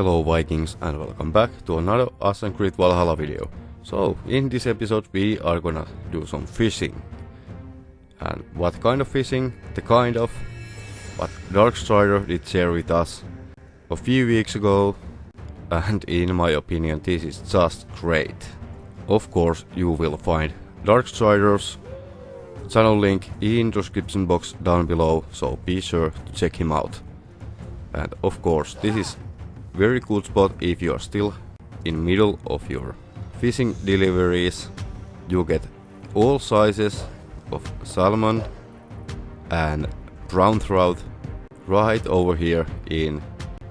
Hello Vikings and welcome back to another Assassin's Creed Valhalla video. So, in this episode we are gonna do some fishing. And what kind of fishing? The kind of what Darkstrider did share with us a few weeks ago. And in my opinion this is just great. Of course you will find Darkstrider's channel link in description box down below, so be sure to check him out. And of course this is very good spot if you are still in middle of your fishing deliveries. You get all sizes of salmon and brown trout right over here in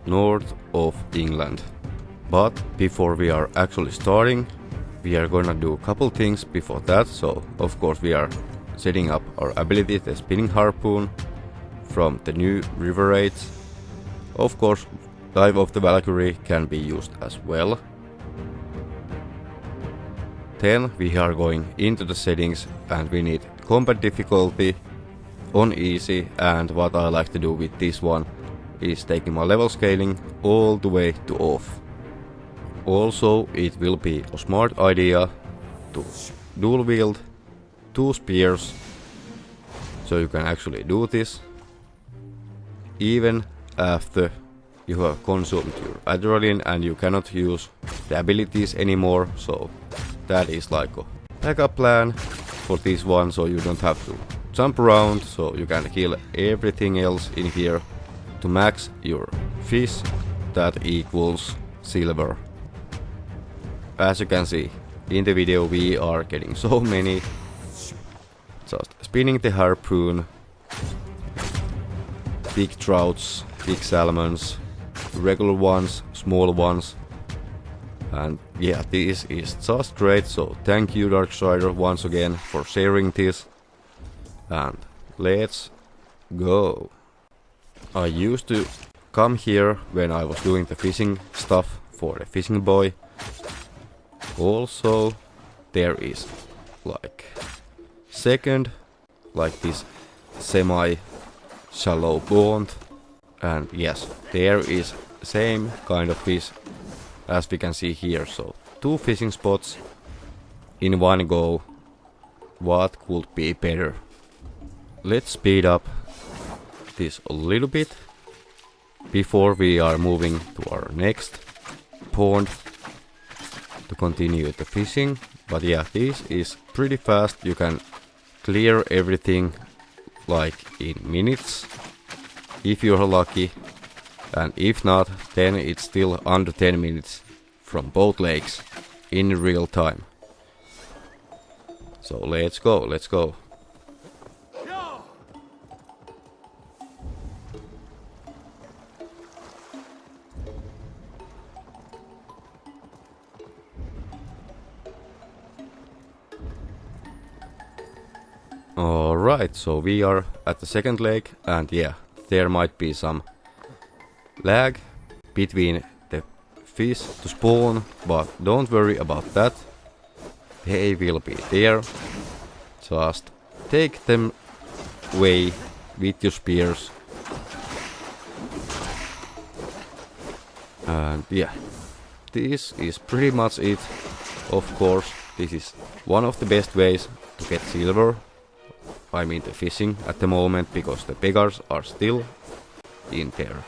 north of England. But before we are actually starting, we are gonna do a couple things before that. So of course we are setting up our ability, the spinning harpoon from the new river raids. Of course Dive of the Valkyrie can be used as well. Then we are going into the settings and we need combat difficulty on easy and what I like to do with this one is taking my level scaling all the way to off. Also it will be a smart idea to dual wield two spears so you can actually do this even after you have consumed your adrenaline and you cannot use the abilities anymore so that is like a backup plan for this one so you don't have to jump around so you can kill everything else in here to max your fish that equals silver. As you can see in the video we are getting so many just spinning the harpoon big trouts big salmons regular ones, small ones. And yeah, this is just great, so thank you Darkstrider once again for sharing this. And let's go. I used to come here when I was doing the fishing stuff for the fishing boy. Also, there is like second, like this semi shallow pond and yes there is same kind of fish as we can see here. So two fishing spots in one go. What could be better? Let's speed up this a little bit before we are moving to our next pond to continue the fishing. But yeah this is pretty fast. You can clear everything like in minutes if you're lucky. And if not, then it's still under 10 minutes from both lakes in real time. So let's go, let's go. Alright, so we are at the second lake and yeah, there might be some lag between the fish to spawn, but don't worry about that. They will be there. Just take them away with your spears. And yeah, this is pretty much it. Of course, this is one of the best ways to get silver I mean the fishing at the moment because the beggars are still in their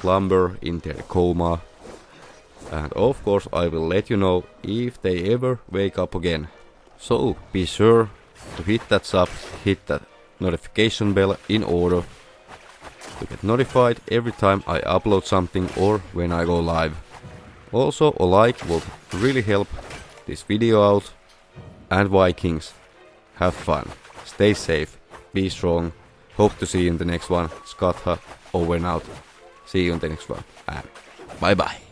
slumber, in their coma. And of course I will let you know if they ever wake up again. So be sure to hit that sub, hit that notification bell in order to get notified every time I upload something or when I go live. Also a like will really help this video out and Vikings have fun. Stay safe, be strong. Hope to see you in the next one. Scott over and out. See you in the next one. And bye bye.